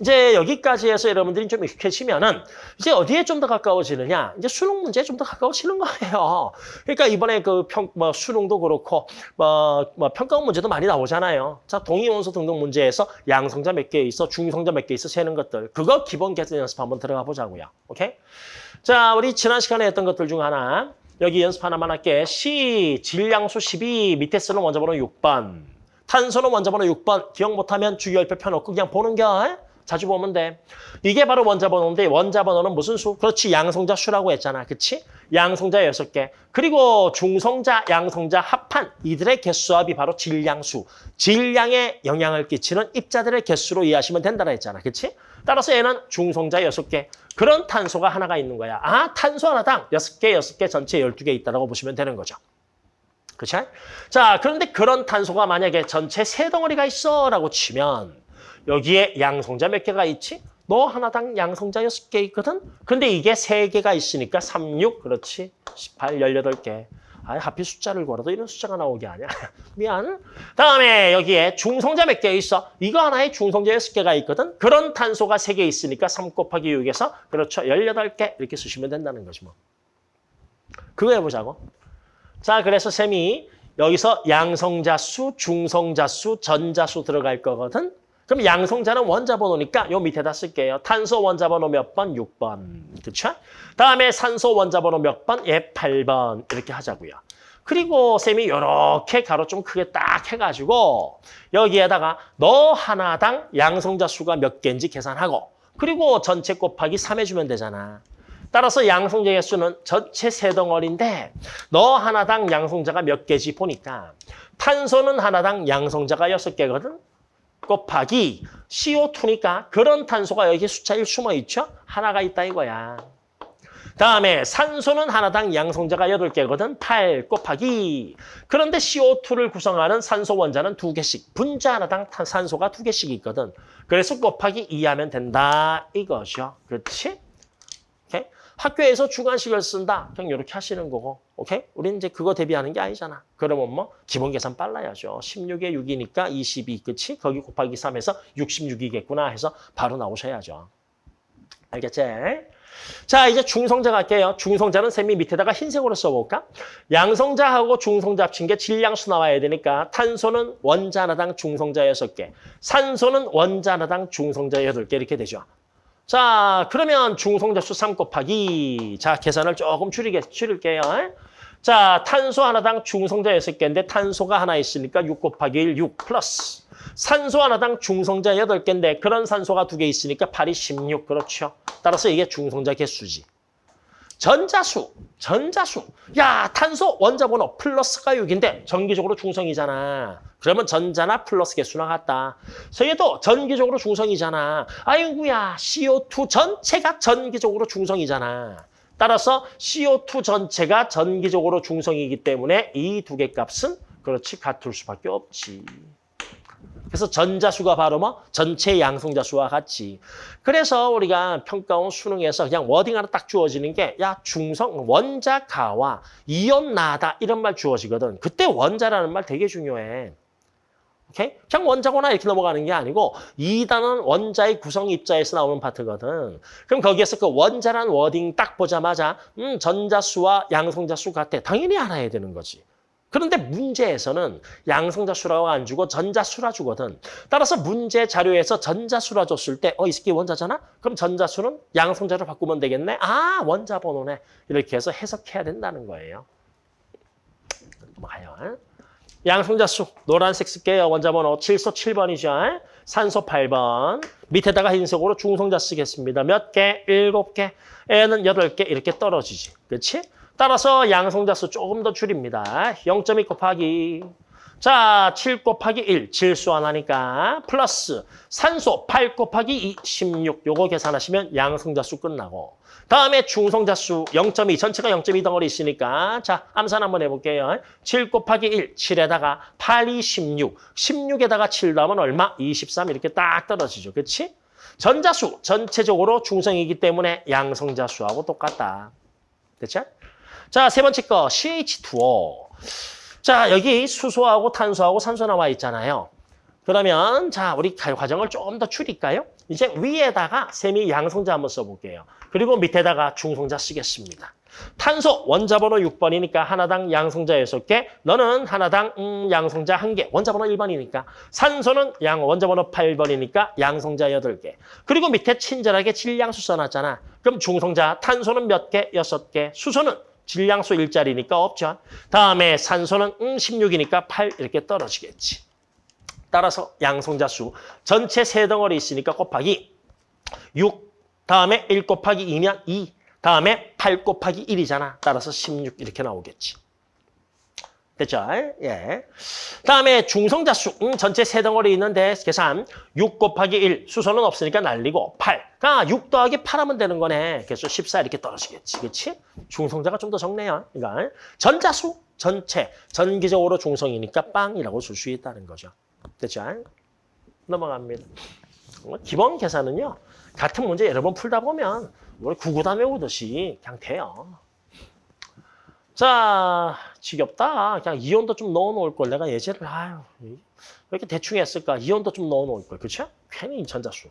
이제 여기까지 해서 여러분들이 좀 익숙해지면은 이제 어디에 좀 더 가까워지느냐? 이제 수능 문제에 좀 더 가까워지는 거예요. 그러니까 이번에 그 평, 뭐 수능도 그렇고 뭐, 뭐 평가원 문제도 많이 나오잖아요. 자, 동의원소 등등 문제에서 양성자 몇 개 있어, 중성자 몇 개 있어 세는 것들. 그거 기본 계산 연습 한번 들어가 보자고요. 오케이? 자, 우리 지난 시간에 했던 것들 중 하나. 여기 연습 하나만 할게. C, 질량수 12, 밑에 쓰는 원자번호 6번. 탄소는 원자번호 6번. 기억 못하면 주기열표 펴놓고 그냥 보는 겨. 자주 보면 돼. 이게 바로 원자 번호인데 원자 번호는 무슨 수? 그렇지 양성자 수라고 했잖아. 그치? 양성자 6개. 그리고 중성자, 양성자 합한 이들의 개수합이 바로 질량수. 질량에 영향을 끼치는 입자들의 개수로 이해하시면 된다고 했잖아. 그치? 따라서 얘는 중성자 6개. 그런 탄소가 하나가 있는 거야. 아, 탄소 하나당 6개, 6개 전체 12개 있다고 보시면 되는 거죠. 그치? 자, 그런데 그런 탄소가 만약에 전체 세 덩어리가 있어 라고 치면 여기에 양성자 몇 개가 있지? 너 하나당 양성자 6개 있거든? 근데 이게 3개가 있으니까 3, 6, 그렇지? 18, 18개. 아, 하필 숫자를 걸어도 이런 숫자가 나오게 하냐? <laughs> 미안. 다음에 여기에 중성자 몇 개 있어? 이거 하나에 중성자 6개가 있거든? 그런 탄소가 3개 있으니까 3 곱하기 6에서 그렇죠. 18개 이렇게 쓰시면 된다는 거지 뭐. 그거 해보자고. 자, 그래서 쌤이 여기서 양성자 수, 중성자 수, 전자 수 들어갈 거거든? 그럼 양성자는 원자 번호니까 요 밑에다 쓸게요. 탄소 원자 번호 몇 번? 6번. 그렇죠? 다음에 산소 원자 번호 몇 번? 예, 8번. 이렇게 하자고요. 그리고 쌤이 이렇게 가로 좀 크게 딱 해가지고 여기에다가 너 하나당 양성자 수가 몇 개인지 계산하고 그리고 전체 곱하기 3 해주면 되잖아. 따라서 양성자 개수는 전체 세 덩어리인데 너 하나당 양성자가 몇 개지 보니까 탄소는 하나당 양성자가 여섯 개거든. 곱하기 CO2니까 그런 탄소가 여기 숫자 1 숨어 있죠? 하나가 있다 이거야. 다음에 산소는 하나당 양성자가 8개거든. 8 곱하기. 그런데 CO2를 구성하는 산소 원자는 두개씩 분자 하나당 탄- 산소가 두개씩 있거든. 그래서 곱하기 2 하면 된다. 이거죠. 그렇지? 오케이? 학교에서 주관식을 쓴다. 그냥 이렇게 하시는 거고. 오케이? 우리는 이제 그거 대비하는 게 아니잖아. 그러면 뭐 기본 계산 빨라야죠. 16에 6이니까 22. 그치? 거기 곱하기 3해서 66이겠구나 해서 바로 나오셔야죠. 알겠지? 자, 이제 중성자 갈게요. 중성자는 셈이 밑에다가 흰색으로 써볼까? 양성자하고 중성자 합친 게 질량수 나와야 되니까 탄소는 원자 하나당 중성자 6개, 산소는 원자 하나당 중성자 8개 이렇게 되죠. 자, 그러면 중성자 수 3 곱하기 자, 계산을 조금 줄이게, 줄일게요. 자, 탄소 하나당 중성자 6개인데 탄소가 하나 있으니까 6 곱하기 1, 6 플러스 산소 하나당 중성자 8개인데 그런 산소가 두 개 있으니까 8이 16. 그렇죠. 따라서 이게 중성자 개수지. 전자수, 전자수. 야, 탄소 원자 번호 플러스가 6인데 전기적으로 중성이잖아. 그러면 전자나 플러스 개수나 같다. 서얘도 전기적으로 중성이잖아. 아이고야, CO2 전체가 전기적으로 중성이잖아. 따라서 CO2 전체가 전기적으로 중성이기 때문에 이 두 개 값은 그렇지 같을 수밖에 없지. 그래서 전자수가 바로 뭐 전체 양성자수와 같이. 그래서 우리가 평가원 수능에서 그냥 워딩 하나 딱 주어지는 게 야 중성 원자 가와 이온 나다 이런 말 주어지거든. 그때 원자라는 말 되게 중요해. 오케이? 그냥 원자거나 이렇게 넘어가는 게 아니고 이단은 원자의 구성 입자에서 나오는 파트거든. 그럼 거기에서 그 원자란 워딩 딱 보자마자 음 전자수와 양성자수 같아. 당연히 알아야 되는 거지. 그런데 문제에서는 양성자수라고 안 주고 전자수라 주거든. 따라서 문제 자료에서 전자수라 줬을 때, 어, 이 새끼 원자잖아? 그럼 전자수는 양성자로 바꾸면 되겠네? 아, 원자 번호네. 이렇게 해서 해석해야 된다는 거예요. 넘어가요. 양성자수, 노란색 쓸게요. 원자 번호 7소 7번이죠. 산소 8번. 밑에다가 흰색으로 중성자 쓰겠습니다. 몇 개? 7개. 애는 8개 이렇게 떨어지지. 그렇지? 따라서 양성자수 조금 더 줄입니다. 0.2 곱하기 자, 7 곱하기 1, 질수 하나니까 플러스 산소 8 곱하기 2, 16. 요거 계산하시면 양성자수 끝나고 다음에 중성자수 0.2, 전체가 0.2 덩어리 있으니까 자, 암산 한번 해볼게요. 7 곱하기 1, 7에다가 8, 2, 16. 16에다가 7 더하면 얼마? 23 이렇게 딱 떨어지죠. 그렇지? 전자수 전체적으로 중성이기 때문에 양성자수하고 똑같다. 됐죠? 자, 세 번째 거 CH2O. 자, 여기 수소하고 탄소하고 산소 나와 있잖아요. 그러면 자, 우리 과정을 조금 더 줄일까요? 이제 위에다가 세미 양성자 한번 써볼게요. 그리고 밑에다가 중성자 쓰겠습니다. 탄소 원자 번호 6번이니까 하나당 양성자 6개, 너는 하나당 음, 양성자 1개, 원자 번호 1번이니까. 산소는 양 원자 번호 8번이니까 양성자 8개. 그리고 밑에 친절하게 질량수 써놨잖아. 그럼 중성자 탄소는 몇 개? 6개. 수소는 질량수 일자리니까 없죠. 다음에 산소는 음, 16이니까 8 이렇게 떨어지겠지. 따라서 양성자 수 전체 세 덩어리 있으니까 곱하기 6 다음에 1 곱하기 2면 2 다음에 8 곱하기 1이잖아. 따라서 16 이렇게 나오겠지. 됐죠? 예. 다음에 중성자 수 음, 전체 세 덩어리 있는데 계산 6 곱하기 1 수소는 없으니까 날리고 8 그러니까 6 더하기 8 하면 되는 거네. 그래서 14 이렇게 떨어지겠지. 그렇지? 중성자가 좀 더 적네요. 그러니까 전자수 전체 전기적으로 중성이니까 빵이라고 쓸 수 있다는 거죠. 됐죠? 넘어갑니다. 뭐 기본 계산은요. 같은 문제 여러 번 풀다 보면 우리 구구단 외우듯이 그냥 돼요. 자, 지겹다. 그냥 이온도 좀 넣어놓을 걸. 내가 예제를 아유 왜 이렇게 대충 했을까? 이온도 좀 넣어놓을 걸. 그렇죠? 괜히 전자수.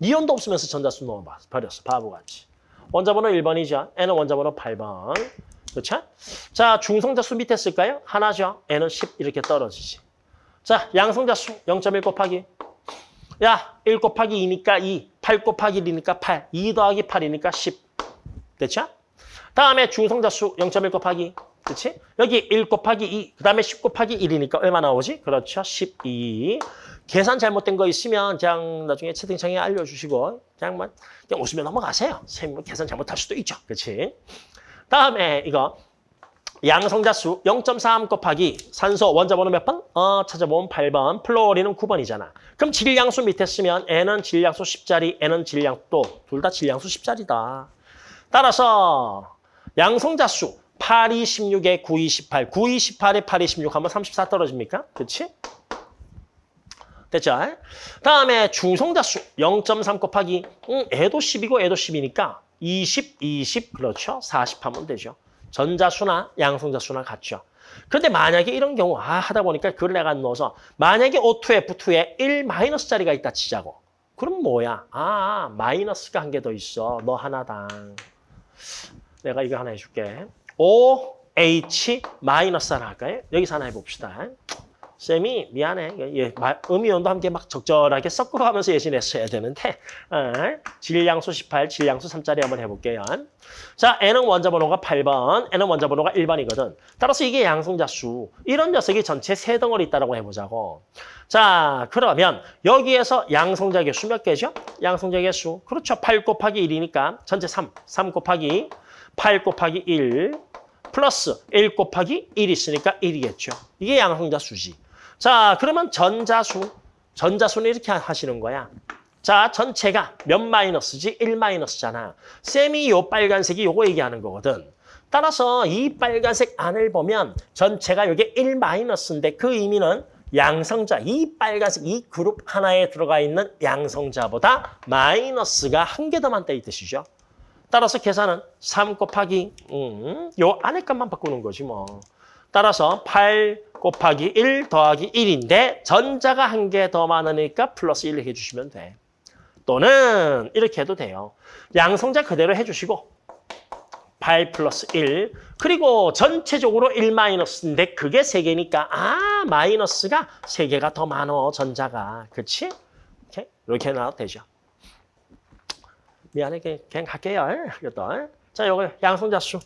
이온도 없으면서 전자수 넣어봐. 버렸어. 바보같이. 원자번호 1번이죠. N은 원자번호 8번. 그렇죠? 자, 중성자수 밑에 쓸까요? 하나죠. N은 10 이렇게 떨어지지. 자, 양성자수 0.1 곱하기. 야, 1 곱하기 2니까 2, 8 곱하기 1이니까 8, 2 더하기 8이니까 10. 됐죠? 다음에 중성자수 0.1 곱하기. 그렇지? 여기 1 곱하기 2, 그 다음에 10 곱하기 1이니까 얼마 나오지? 그렇죠. 12. 계산 잘못된 거 있으면 그냥 나중에 채팅창에 알려주시고 그냥 뭐 그냥 웃으며 넘어가세요. 선생님 계산 잘못할 수도 있죠. 그렇지? 다음에 이거 양성자수 0.3 곱하기 산소 원자번호 몇 번? 어, 찾아보면 8번, 플로리는 9번이잖아. 그럼 질량수 밑에 쓰면 N은 질량수 10자리, N은 질량 또둘다 질량수 10자리다. 따라서 양성자수 8, 26에 9, 28, 9, 28에 8, 26 하면 34 떨어집니까? 그렇지? 됐죠? 다음에 중성자수 0.3 곱하기 음, 애도 10이고 애도 10이니까 20, 20 그렇죠? 40 하면 되죠. 전자수나 양성자수나 같죠. 그런데 만약에 이런 경우 아 하다 보니까 그걸 내가 넣어서 만약에 O2, F2에 1 마이너스짜리가 있다 치자고. 그럼 뭐야? 아 마이너스가 한 개 더 있어. 너 하나당. 내가 이거 하나 해줄게. O, H 마이너스 하나 할까요? 여기서 하나 해봅시다. 쌤이 미안해. 예, 마- 음이온도 함께 막 적절하게 섞어가면서 예신했어야 되는데 어, 질량수 18, 질량수 3짜리 한번 해볼게요. 자, N은 원자 번호가 8번, N은 원자 번호가 1번이거든. 따라서 이게 양성자 수. 이런 녀석이 전체 세 덩어리 있다고 해보자고. 자, 그러면 여기에서 양성자 개수 몇 개죠? 양성자 개수. 그렇죠. 8 곱하기 1이니까 전체 3. 3 곱하기 8 곱하기 1 플러스 1 곱하기 1 있으니까 1이겠죠. 이게 양성자 수지. 자, 그러면 전자수. 전자수는 이렇게 하시는 거야. 자, 전체가 몇 마이너스지? 1 마이너스잖아. 쌤이 요 빨간색이 요거 얘기하는 거거든. 따라서 이 빨간색 안을 보면 전체가 요게 1 마이너스인데 그 의미는 양성자, 이 빨간색 이 그룹 하나에 들어가 있는 양성자보다 마이너스가 한 개 더 많다 이 뜻이죠. 따라서 계산은 3 곱하기 음, 요 안에 값만 바꾸는 거지 뭐. 따라서 8 곱하기 1 더하기 1인데 전자가 한 개 더 많으니까 플러스 1 해주시면 돼. 또는 이렇게 해도 돼요. 양성자 그대로 해주시고 8 플러스 1 그리고 전체적으로 1 마이너스인데 그게 3개니까 아 마이너스가 3개가 더 많어 전자가 그렇지? 이렇게 이렇게 나와도 되죠. 미안해 그냥, 갈게요. 이것도. 자 요거 양성자수.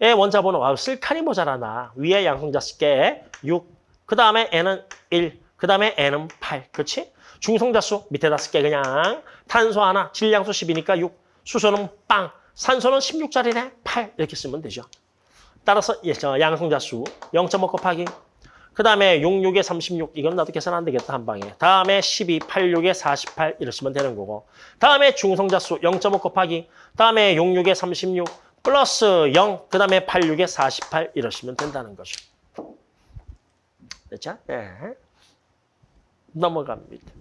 의 원자 번호. 아, 쓸 칸이 모자라나. 위에 양성자 쓸게 6그 다음에 n은 1 그 다음에 n은 8 그렇지? 중성자수 밑에다 쓸게 그냥. 탄소 하나 질량수 10이니까 6 수소는 빵. 산소는 16짜리네. 8 이렇게 쓰면 되죠. 따라서 예, 저 양성자수. 0.5 곱하기 그 다음에 6, 6에 36 이건 나도 계산 안 되겠다 한 방에 다음에 12, 8, 6에 48 이러시면 되는 거고 다음에 중성자수 0.5 곱하기 다음에 6, 6에 36 플러스 0, 그 다음에 8, 6에 48 이러시면 된다는 거죠. 됐죠? 네. 넘어갑니다.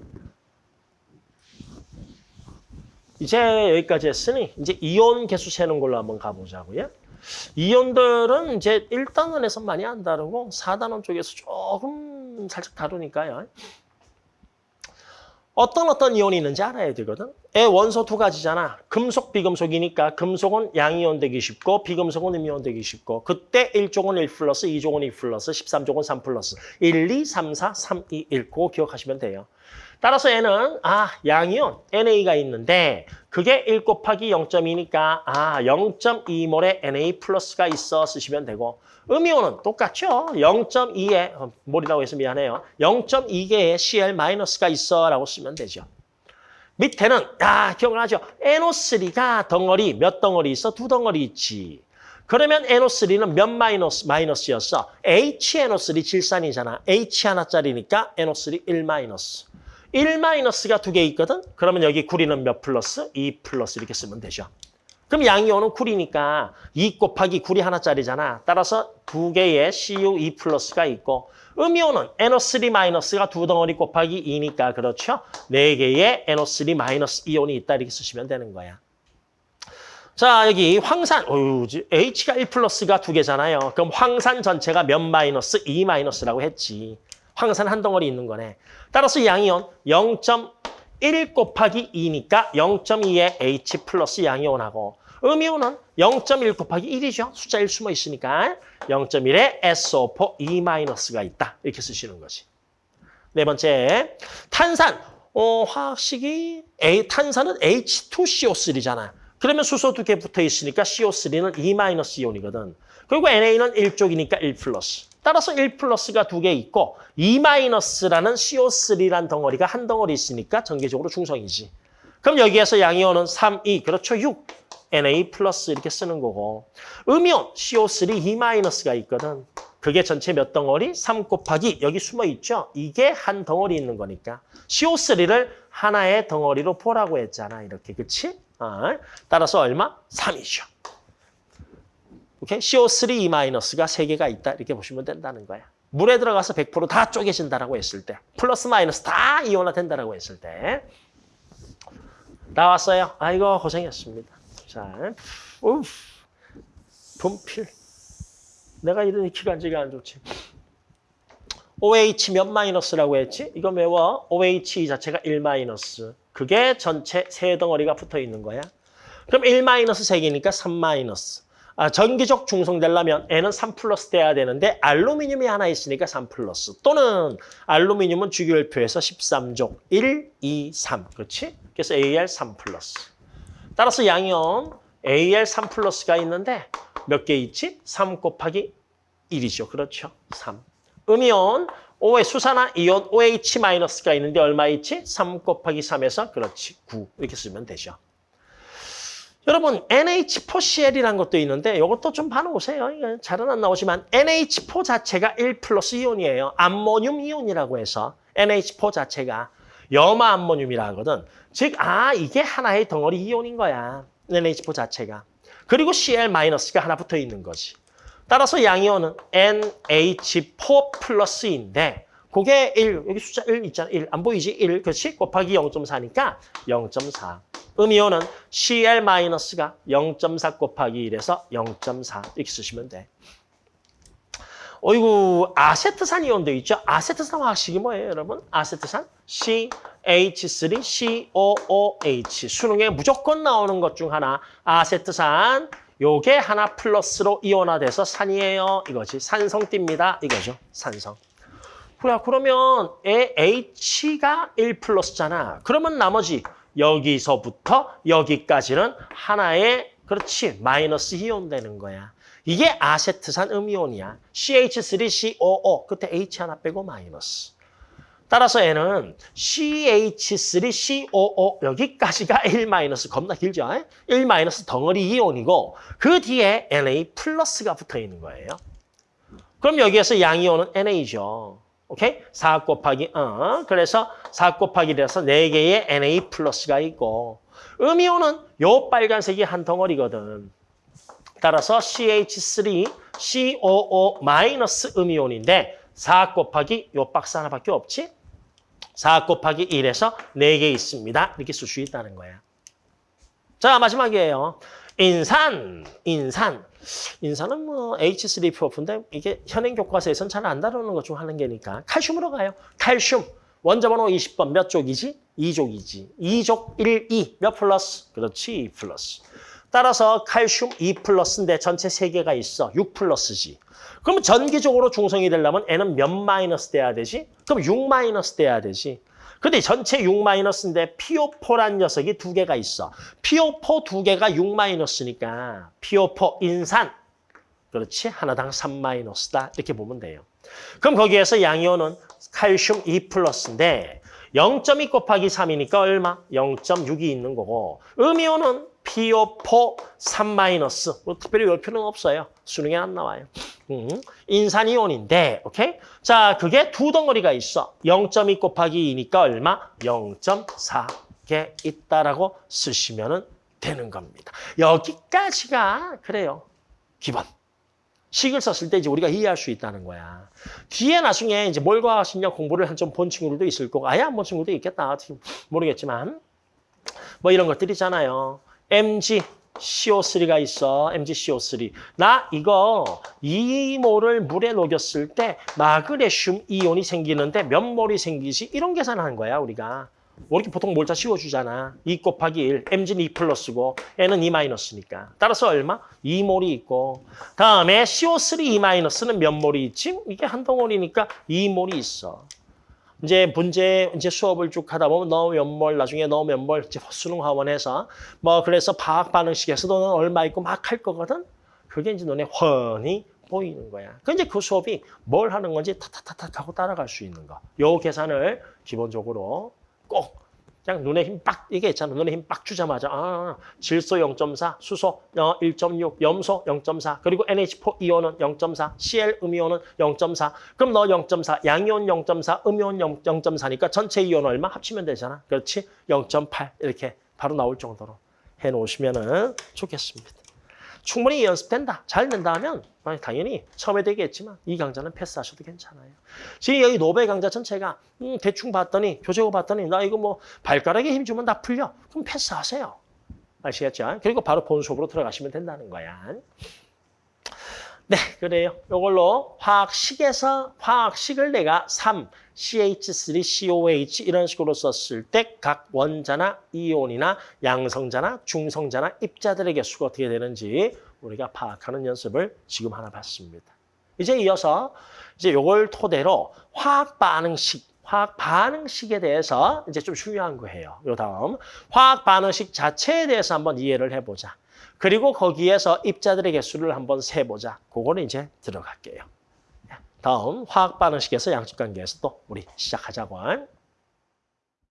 이제 여기까지 했으니 이제 이온 개수 세는 걸로 한번 가보자고요. 이온들은 이제 1단원에서 많이 안 다루고 4단원 쪽에서 조금 살짝 다루니까요. 어떤 어떤 이온이 있는지 알아야 되거든. 애 원소 두 가지잖아. 금속, 비금속이니까 금속은 양이온 되기 쉽고 비금속은 음이온 되기 쉽고 그때 1쪽은 1 플러스, 2쪽은 2 플러스, 13쪽은 3 플러스 1, 2, 3, 4, 3, 2, 1 그거 기억하시면 돼요. 따라서 얘는 아 양이온 NA가 있는데 그게 1 곱하기 0.2니까 아 0.2몰의 NA 플러스가 있어 쓰시면 되고 음이온은 똑같죠. 0.2에 어, 몰이라고 해서 미안해요. 0.2개의 CL 마이너스가 있어라고 쓰면 되죠. 밑에는 아 기억나죠? NO3가 덩어리 몇 덩어리 있어? 두 덩어리 있지. 그러면 NO3는 몇 마이너스 마이너스였어? HNO3 질산이잖아. H 하나짜리니까 NO3 1 마이너스. 1 마이너스가 두 개 있거든? 그러면 여기 구리는 몇 플러스? 2 플러스 이렇게 쓰면 되죠. 그럼 양이온은 구리니까 2 곱하기 구리 하나짜리잖아. 따라서 두 개의 CU2 플러스가 있고 음이온은 NO3 마이너스가 두 덩어리 곱하기 2니까 그렇죠? 네 개의 NO3 마이너스 이온이 있다 이렇게 쓰시면 되는 거야. 자 여기 황산 어유 H가 1 플러스가 두 개잖아요. 그럼 황산 전체가 몇 마이너스? 2 마이너스라고 했지. 황산 한 덩어리 있는 거네. 따라서 양이온 0.1 곱하기 2니까 0.2의 H 플러스 양이온하고 음이온은 0.1 곱하기 1이죠. 숫자 1 숨어 있으니까 0.1의 SO4 2 마이너스가 있다. 이렇게 쓰시는 거지. 네 번째, 탄산. 어, 화학식이 A, 탄산은 H2CO3잖아. 그러면 수소 두 개 붙어 있으니까 CO3는 2 마이너스 이온이거든. 그리고 NA는 1쪽이니까 1 플러스. 따라서 1 플러스가 두 개 있고 2 마이너스라는 CO3란 덩어리가 한 덩어리 있으니까 전개적으로 중성이지. 그럼 여기에서 양이온은 3, 2, 그렇죠? 6. Na 플러스 이렇게 쓰는 거고. 음이온 CO3 2 마이너스가 있거든. 그게 전체 몇 덩어리? 3 곱하기 여기 숨어 있죠? 이게 한 덩어리 있는 거니까. CO3를 하나의 덩어리로 보라고 했잖아. 이렇게. 그치? 어. 따라서 얼마? 3이죠. 오케이? CO3 2 마이너스가 3개가 있다. 이렇게 보시면 된다는 거야. 물에 들어가서 100%다 쪼개진다라고 했을 때. 플러스 마이너스 다 이온화 된다라고 했을 때. 나왔어요. 아이고 고생했습니다. 자, 우 분필. 내가 이러니 기관지가 안 좋지. OH 몇 마이너스라고 했지? 이거 외워. OH 자체가 1 마이너스. 그게 전체 세 덩어리가 붙어 있는 거야. 그럼 1 마이너스 3개니까 3 마이너스. 아, 전기적 중성되려면 N은 3 플러스 돼야 되는데 알루미늄이 하나 있으니까 3 플러스. 또는 알루미늄은 주기율표에서 13족. 1, 2, 3. 그렇지? 그래서 AL 3 플러스. 따라서 양이온 AL 3 플러스가 있는데 몇 개 있지? 3 곱하기 1이죠. 그렇죠? 3. 음이온 O의 수산화 이온 OH 마이너스가 있는데 얼마 있지? 3 곱하기 3에서 그렇지. 9. 이렇게 쓰면 되죠. 여러분 NH4CL이라는 것도 있는데 이것도 좀 봐놓으세요. 잘은 안 나오지만 NH4 자체가 1 플러스 이온이에요. 암모늄 이온이라고 해서 NH4 자체가 염화 암모늄이라 하거든. 즉, 아 이게 하나의 덩어리 이온인 거야. NH4 자체가. 그리고 Cl-가 하나 붙어 있는 거지. 따라서 양이온은 NH4 플러스인데 그게 1, 여기 숫자 1 있잖아. 1. 안 보이지? 1. 그렇지? 곱하기 0.4니까 0.4. 음이온은 Cl-가 0.4 곱하기 1에서 0.4 이렇게 쓰시면 돼. 어이구 아세트산 이온도 있죠. 아세트산 화학식이 뭐예요, 여러분? 아세트산 CH3COOH 수능에 무조건 나오는 것 중 하나 아세트산 요게 하나 플러스로 이온화돼서 산이에요. 이거지. 산성 띠입니다. 이거죠. 산성. 그래, 그러면 H가 1 플러스잖아. 그러면 나머지 여기서부터 여기까지는 하나의 그렇지 마이너스 이온 되는 거야. 이게 아세트산 음이온이야. CH3COO 끝에 H 하나 빼고 마이너스. 따라서 얘는 CH3COO 여기까지가 1 마이너스 겁나 길죠? 1 마이너스 덩어리 이온이고 그 뒤에 Na 플러스가 붙어 있는 거예요. 그럼 여기에서 양이온은 NA죠. 오케이? 4 곱하기 어 그래서 4 곱하기 돼서 4개의 Na 플러스가 있고 음이온은 요 빨간색이 한 덩어리거든. 따라서 CH3, COO 마이너스 음이온인데 4 곱하기 요 박스 하나밖에 없지? 4 곱하기 1에서 4개 있습니다. 이렇게 쓸 수 있다는 거야. 자, 마지막이에요. 인산, 인산. 인산은 뭐 H3PO인데 이게 현행 교과서에서는 잘안 다루는 것 중 하는 개니까 칼슘으로 가요. 칼슘. 원자번호 20번 몇 족이지? 2족이지. 2족 1, 2. 몇 플러스? 그렇지, 2 플러스. 따라서 칼슘 2 플러스인데 전체 3개가 있어. 6 플러스지. 그럼 전기적으로 중성이 되려면 N은 몇 마이너스 돼야 되지? 그럼 6 마이너스 돼야 되지. 근데 전체 6 마이너스인데 PO4란 녀석이 두 개가 있어. PO4 두 개가 6 마이너스니까 PO4 인산. 그렇지? 하나당 3 마이너스다. 이렇게 보면 돼요. 그럼 거기에서 양이온은 칼슘 2 플러스인데 0.2 곱하기 3이니까 얼마? 0.6이 있는 거고 음이온은 PO4 3 마이너스. 뭐 특별히 열 필요는 없어요. 수능에 안 나와요. 음, 인산이온인데, 오케이? 자, 그게 두 덩어리가 있어. 0.2 곱하기 2니까 얼마? 0.4개 있다라고 쓰시면 되는 겁니다. 여기까지가 그래요. 기본. 식을 썼을 때 이제 우리가 이해할 수 있다는 거야. 뒤에 나중에 이제 뭘과 신력 공부를 한 좀 본 친구들도 있을 거고, 아예 안 본 친구도 있겠다. 모르겠지만. 뭐 이런 것들 있잖아요. MG, CO3가 있어. MgCO3. 나 이거 2몰을 물에 녹였을 때 마그네슘 이온이 생기는데 몇 몰이 생기지? 이런 계산하는 거야, 우리가. 뭐 이렇게 보통 몰자 씌워주잖아. 2 곱하기 1, mg는 2 플러스고 n은 2 마이너스니까. 따라서 얼마? 2몰이 있고. 다음에 CO3 2 마이너스는 몇 몰이 있지? 이게 한 덩어리니까 2몰이 있어. 이제 문제 이제 수업을 쭉 하다 보면 너몇 몰, 나중에 너몇 몰, 이제 수능 하원에서 뭐 그래서 화학 반응식에서 너는 얼마 있고 막 할 거거든. 그게 이제 눈에 훤히 보이는 거야. 그 이제 그 수업이 뭘 하는 건지 타타타타 하고 따라갈 수 있는 거. 요 계산을 기본적으로 꼭 그냥 눈에 힘 빡, 이게 있잖아. 눈에 힘 빡 주자마자, 아, 질소 0.4, 수소 어, 1.6, 염소 0.4, 그리고 NH4 이온은 0.4, Cl 음이온은 0.4. 그럼 너 0.4, 양이온 0.4, 음이온 0, 0.4니까 전체 이온 얼마 합치면 되잖아. 그렇지? 0.8 이렇게 바로 나올 정도로 해놓으시면 좋겠습니다. 충분히 연습된다. 잘 된다 하면 당연히 처음에 되겠지만 이 강좌는 패스하셔도 괜찮아요. 지금 여기 노벨 강좌 전체가 음, 대충 봤더니 교재고 봤더니 나 이거 뭐 발가락에 힘 주면 다 풀려. 그럼 패스하세요. 아시겠죠? 그리고 바로 본 수업으로 들어가시면 된다는 거야. 네, 그래요. 이걸로 화학식에서 화학식을 내가 3, CH3, COH 이런 식으로 썼을 때 각 원자나 이온이나 양성자나 중성자나 입자들에게 수가 어떻게 되는지 우리가 파악하는 연습을 지금 하나 봤습니다. 이제 이어서 이제 이걸 토대로 화학 반응식, 화학 반응식에 대해서 이제 좀 중요한 거예요. 요 다음 화학 반응식 자체에 대해서 한번 이해를 해보자. 그리고 거기에서 입자들의 개수를 한번 세보자. 그거는 이제 들어갈게요. 다음 화학 반응식에서 양적 관계에서 또 우리 시작하자고.